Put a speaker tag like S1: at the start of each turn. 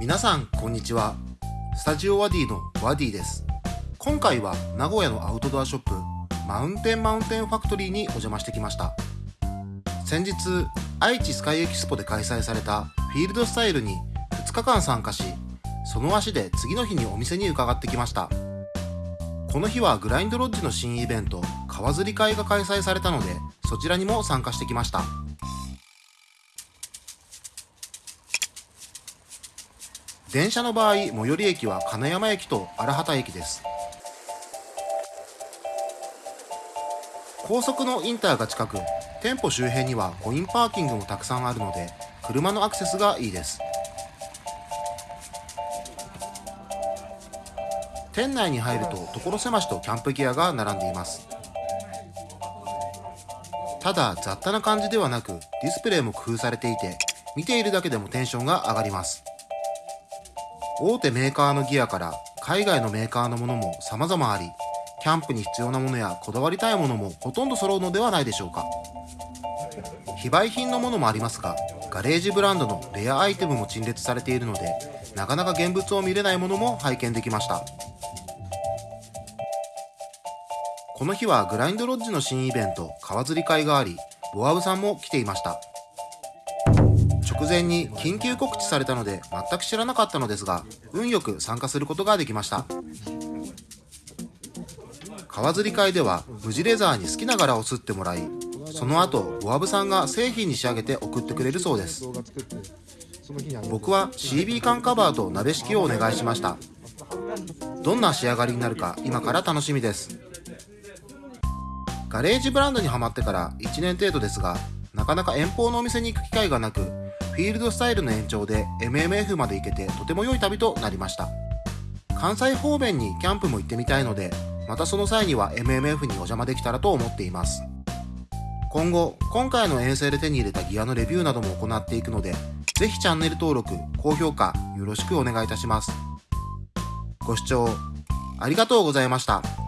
S1: 皆さんこんにちは。スタジオワディのワディです。今回は名古屋のアウトドアショップマウンテンマウンテンファクトリーにお邪魔してきました。先日愛知スカイエキスポで開催されたフィールドスタイルに2日間参加しその足で次の日にお店に伺ってきました。この日はグラインドロッジの新イベント川釣り会が開催されたのでそちらにも参加してきました。電車の場合最寄り駅は金山駅と荒畑駅です。高速のインターが近く店舗周辺にはコインパーキングもたくさんあるので車のアクセスがいいです。店内に入ると所狭しとキャンプギアが並んでいます。ただ雑多な感じではなくディスプレイも工夫されていて見ているだけでもテンションが上がります。大手メーカーのギアから海外のメーカーのものも様々あり、キャンプに必要なものやこだわりたいものもほとんど揃うのではないでしょうか。非売品のものもありますが、ガレージブランドのレアアイテムも陳列されているので、なかなか現物を見れないものも拝見できました。この日はグラインドロッジの新イベント、川釣り会があり、ボアブさんも来ていました。直前に緊急告知されたので全く知らなかったのですが、運よく参加することができました。川釣り会では無地レザーに好きな柄を刷ってもらい、その後、ボアブさんが製品に仕上げて送ってくれるそうです。僕は CB 缶カバーと鍋敷きをお願いしました。どんな仕上がりになるか今から楽しみです。ガレージブランドにはまってから1年程度ですが、なかなか遠方のお店に行く機会がなく、フィールドスタイルの延長で MMF まで行けてとても良い旅となりました。関西方面にキャンプも行ってみたいので、またその際には MMF にお邪魔できたらと思っています。今後、今回の遠征で手に入れたギアのレビューなども行っていくので、ぜひチャンネル登録、高評価よろしくお願いいたします。ご視聴ありがとうございました。